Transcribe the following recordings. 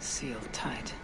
Sealed tight.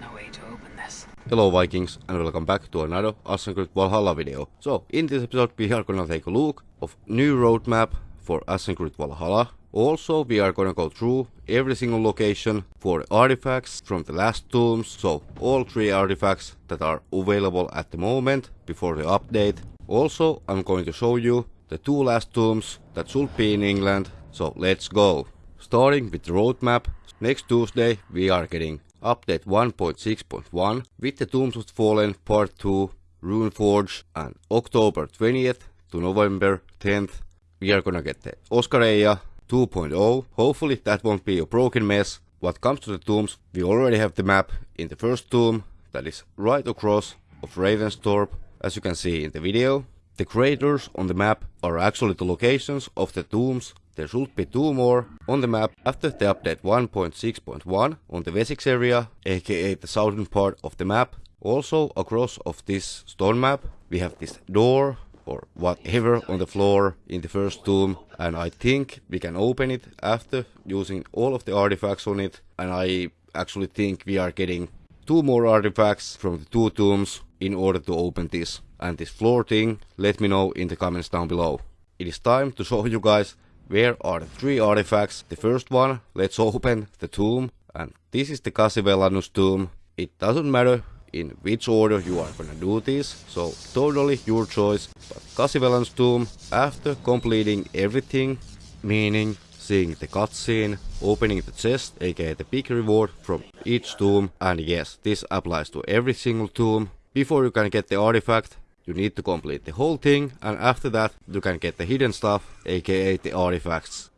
No way to open this. Hello Vikings and welcome back to another Assassin's Creed Valhalla video. So in this episode we are gonna take a look of new roadmap for Assassin's Creed Valhalla. Also we are gonna go through every single location for artifacts from the last tombs. So all three artifacts that are available at the moment before the update. Also I'm going to show you the two last tombs that should be in England. So let's go. Starting with the roadmap. Next Tuesday we are getting update 1.6.1 with the Tombs of Fallen Part 2 Runeforge and October 20th to November 10th we are gonna get the Oskoreia 2.0. Hopefully that won't be a broken mess. What comes to the tombs, we already have the map in the first tomb that is right across of Ravensthorpe as you can see in the video. The craters on the map are actually the locations of the tombs there should be two more on the map after the update 1.6.1 on the Wessex area, aka the southern part of the map. Also across of this stone map we have this door or whatever on the floor in the first tomb and I think we can open it after using all of the artifacts on it and I actually think we are getting two more artifacts from the two tombs in order to open this and this floor thing let me know in the comments down below. It is time to show you guys where are the three artifacts? The first one, let's open the tomb. And this is the Cassivellaunus tomb. It doesn't matter in which order you are gonna do this, so totally your choice. But Cassivellaunus tomb, after completing everything, meaning seeing the cutscene, opening the chest, aka the big reward from each tomb, and yes, this applies to every single tomb. Before you can get the artifact, you need to complete the whole thing and after that you can get the hidden stuff, aka the artifacts.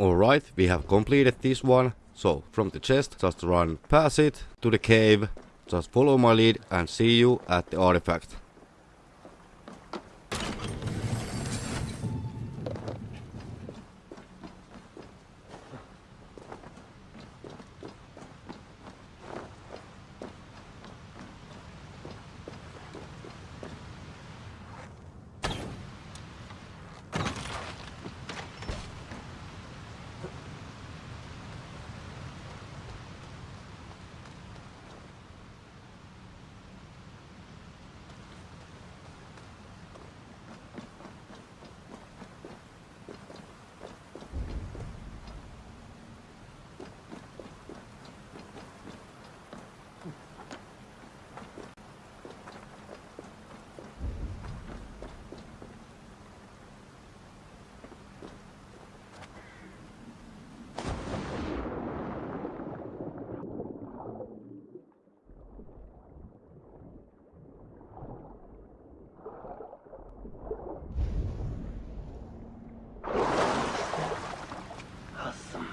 Alright, we have completed this one. So from the chest, just run past it to the cave. Just follow my lead and see you at the artifact. Awesome.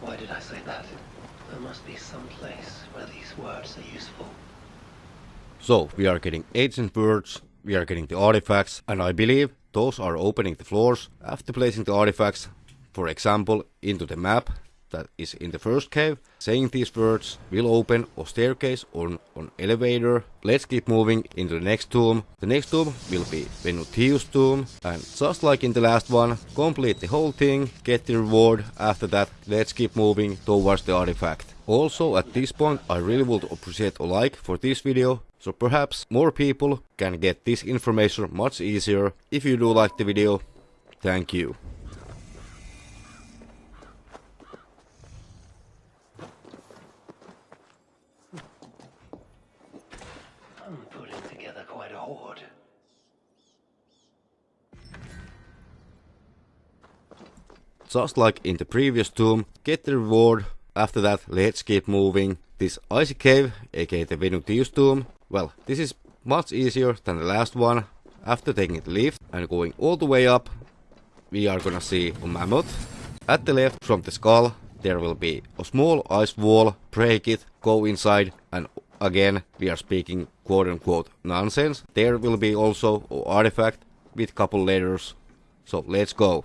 Why did I say that? There must some place where these words are useful. So we are getting ancient words, we are getting the artifacts, and I believe those are opening the floors after placing the artifacts, for example, into the map that is in the first cave. Saying these words will open a staircase or an elevator. Let's keep moving into the next tomb. The next tomb will be Venutius tomb and just like in the last one, complete the whole thing, get the reward. After that, let's keep moving towards the artifact. Also at this point I really would appreciate a like for this video so perhaps more people can get this information much easier. If you do like the video, thank you. I'm putting together quite a hoard. Just like in the previous tomb, get the reward. After that, let's keep moving. This icy cave, aka the Venutius tomb, well, this is much easier than the last one. After taking the lift and going all the way up, we are gonna see a mammoth. At the left from the skull, there will be a small ice wall, break it, go inside, and again, we are speaking quote unquote nonsense. There will be also an artifact with couple letters. So let's go.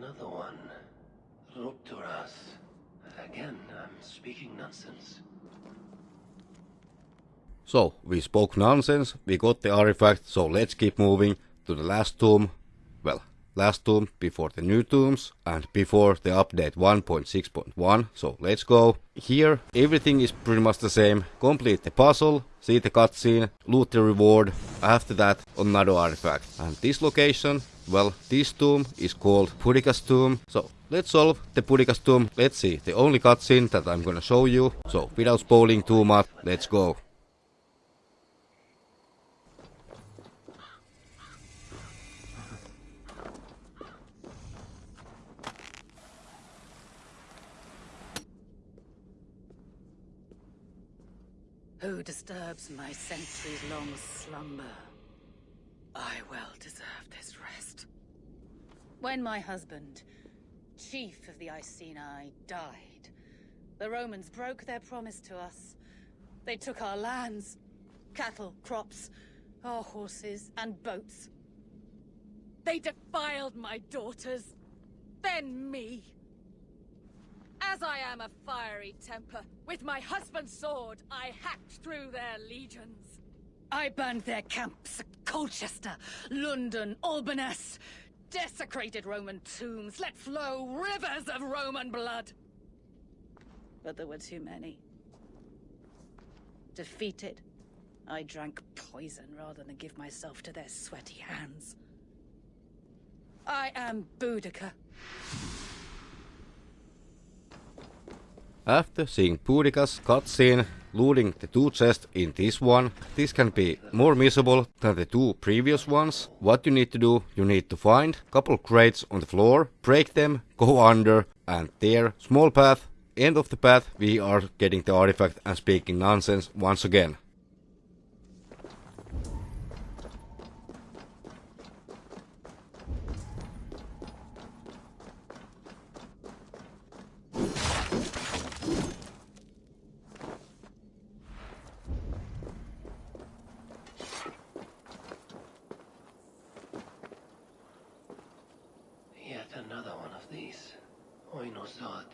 Another one. Rupturas. Again, I'm speaking nonsense. So, we spoke nonsense, we got the artifact, so let's keep moving to the last tomb. Well, last tomb before the new tombs and before the update 1.6.1, so let's go. Here, everything is pretty much the same. Complete the puzzle, see the cutscene, loot the reward, after that another artifact. And this location, well, this tomb is called Boudica's tomb, so let's solve the Boudica's tomb. Let's see, the only cutscene that I'm gonna show you, so without spoiling too much, let's go. Who disturbs my centuries-long slumber? I well deserve this rest. When my husband, chief of the Iceni, died, the Romans broke their promise to us. They took our lands, cattle, crops, our horses, and boats. They defiled my daughters, then me. As I am a fiery temper, with my husband's sword, I hacked through their legions. I burned their camps at Colchester, London, Albanus, desecrated Roman tombs, let flow rivers of Roman blood. But there were too many. Defeated, I drank poison rather than give myself to their sweaty hands. I am Boudica. After seeing Boudica's cutscene, looting the two chests in this one, this can be more miserable than the two previous ones. What you need to do, you need to find couple crates on the floor, break them, go under, and there, small path, end of the path, we are getting the artifact and speaking nonsense once again. Yet another one of these. Oinosod.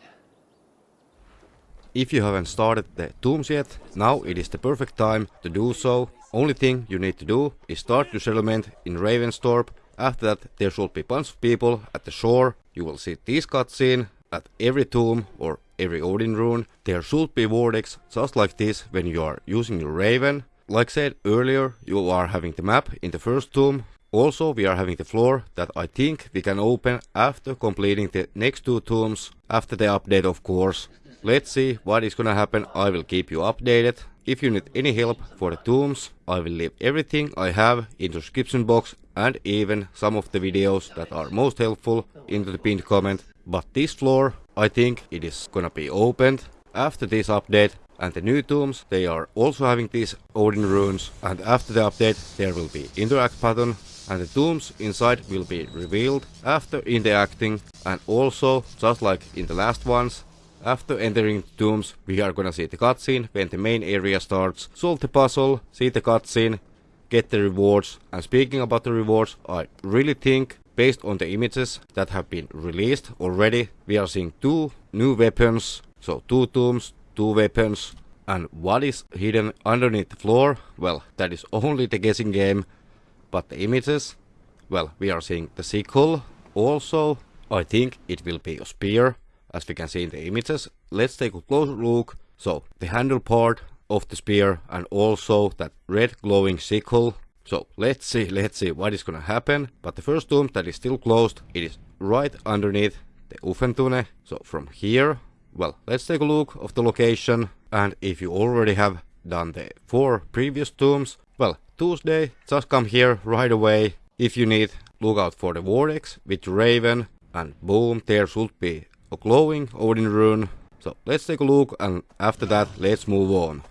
If you haven't started the tombs yet, now it is the perfect time to do so. Only thing you need to do is start your settlement in Ravensthorpe. After that there should be bunch of people at the shore. You will see this cutscene at every tomb or every Odin rune. There should be vortex just like this when you are using your Raven. Like I said earlier, you are having the map in the first tomb. Also, we are having the floor that I think we can open after completing the next two tombs, after the update of course. Let's see what is gonna happen, I will keep you updated. If you need any help for the tombs, I will leave everything I have in the description box and even some of the videos that are most helpful into the pinned comment. But this floor, I think it is gonna be opened after this update and the new tombs, they are also having these Odin runes and after the update there will be interact button and the tombs inside will be revealed after interacting and also just like in the last ones after entering the tombs we are gonna see the cutscene when the main area starts. Solve the puzzle see the cutscene get the rewards. And speaking about the rewards I really think based on the images that have been released already we are seeing two new weapons. So two tombs two weapons. And what is hidden underneath the floor? Well that is only the guessing game. But the images, well, we are seeing the sickle. Also, I think it will be a spear, as we can see in the images. Let's take a closer look. So, the handle part of the spear and also that red glowing sickle. So, let's see, let's see what is gonna happen. But the first tomb that is still closed, it is right underneath the Uffentune. So, from here, well, let's take a look of the location. And if you already have done the four previous tombs, well, Tuesday, just come here right away. If you need, look out for the Vortex with Raven. And boom, there should be glowing Odin rune. So let's take a look and after that let's move on.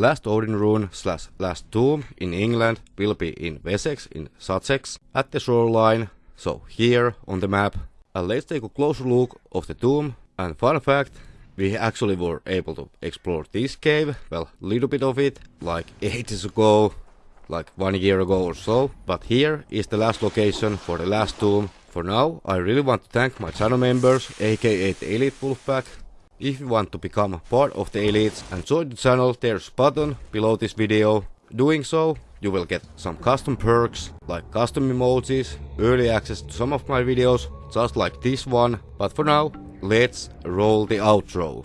Last Odin rune slash last tomb in England will be in Wessex in Sussex at the shoreline, so here on the map. And let's take a closer look of the tomb. And fun fact, we actually were able to explore this cave, well, little bit of it, like ages ago, like one year ago or so. But here is the last location for the last tomb. For now, I really want to thank my channel members, aka the Elite Wolfpack, if you want to become part of the elites and join the channel, there's a button below this video. Doing so, you will get some custom perks, like custom emojis, early access to some of my videos, just like this one. But for now, let's roll the outro.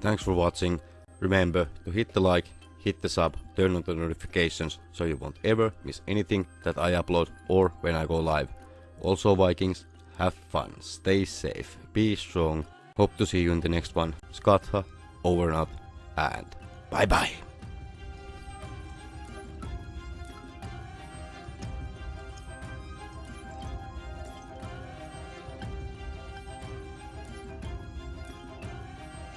Thanks for watching. Remember to hit the like hit the sub, turn on the notifications so you won't ever miss anything that I upload or when I go live. Also Vikings, have fun, stay safe, be strong. Hope to see you in the next one. Skatha, over and out, and bye bye.